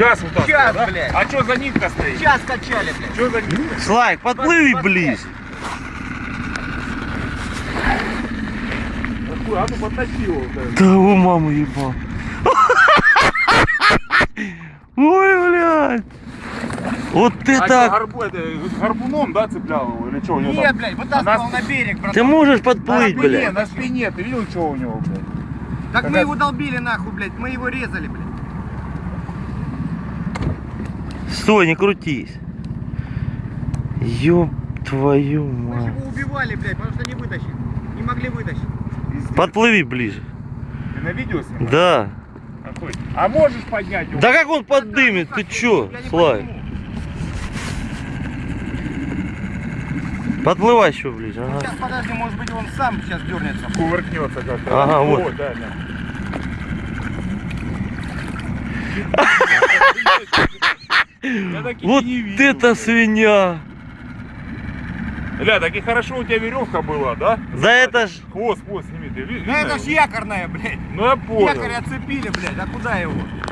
Час вот так. Час, да? блядь. А что за нитка стоит? Час качали, блядь. Что за нитка? Слайк, подплыви Под- ближе. Какой? А ну это. Да у мамы ебал. Ой, блядь. Вот А что, это... горбу, это, гарпуном, да, цеплял его? Или что у него Нет, там? блядь, вытаскивал Она- на берег, братан. Ты можешь На подплыть, спине, блядь. на спине, ты видел, что у него, блядь? Так мы Когда- его долбили нахуй, блядь. Мы его резали, блядь. Стой, не крутись. Ёб твою Мы мать. его убивали, блядь, потому что не вытащили. Не могли вытащить. Пиздец. Подплыви ближе. Ты на видео снимаешь? Да. Какой? А можешь поднять его? Да как он подымет? Ты чё, Я не Слайк? пойму. Подплывай еще ближе. Ну, Ага. Сейчас, подожди, может быть, он сам сейчас дернется. Кувыркнется как-то. Ага, О, вот. да, да. Вот не видел, это блядь. свинья. Ля, так и хорошо у тебя веревка была, да? Да это ж... Хвост, хвост сними, ты ви- Ну видно это ж якорная, блядь. Ну я понял. Якорь оцепили, блядь. А куда его?